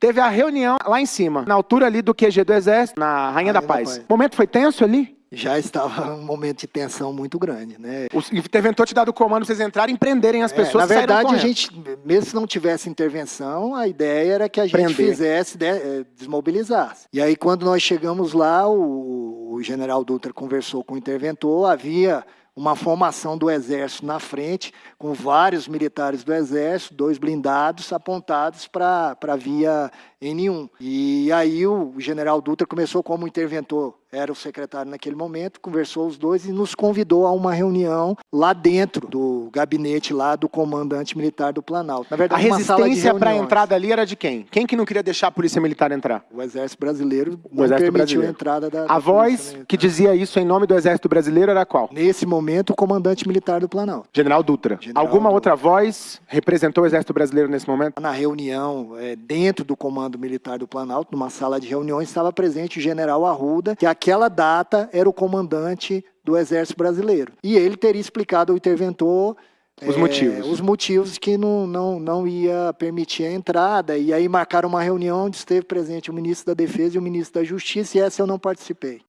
Teve a reunião lá em cima, na altura ali do QG do Exército, na Rainha, da, da Paz. Paz. O momento foi tenso ali? Já estava um momento de tensão muito grande, né? O interventor te dado o comando vocês entrarem e prenderem as É, pessoas na e saíram verdade, a gente, mesmo se não tivesse intervenção, a ideia era que a gente Prender. fizesse, de- eh, desmobilizasse. E aí, quando nós chegamos lá, o, o general Dutra conversou com o interventor, havia uma formação do Exército na frente, com vários militares do Exército, dois blindados apontados para a via N1. E aí o general Dutra começou como interventor, era o secretário naquele momento, conversou os dois e nos convidou a uma reunião lá dentro do gabinete lá do comandante militar do Planalto. Na A verdade, de resistência para a entrada ali era de quem? Quem que não queria deixar a polícia militar entrar? O Exército Brasileiro O não Exército permitiu Brasileiro. a entrada da, A da voz polícia militar. que dizia isso em nome do Exército Brasileiro era qual? Nesse momento, o comandante militar do Planalto. General Dutra. General Alguma Dutra. outra voz representou o Exército Brasileiro nesse momento? Na reunião, eh, dentro do Comando Militar do Planalto, numa sala de reuniões, estava presente o general Arruda, que aquela data era o comandante do Exército Brasileiro. E ele teria explicado ao interventor Os eh, motivos. os motivos que não, não, não ia permitir a entrada. E aí marcaram uma reunião onde esteve presente o ministro da Defesa e o ministro da Justiça, e essa eu não participei.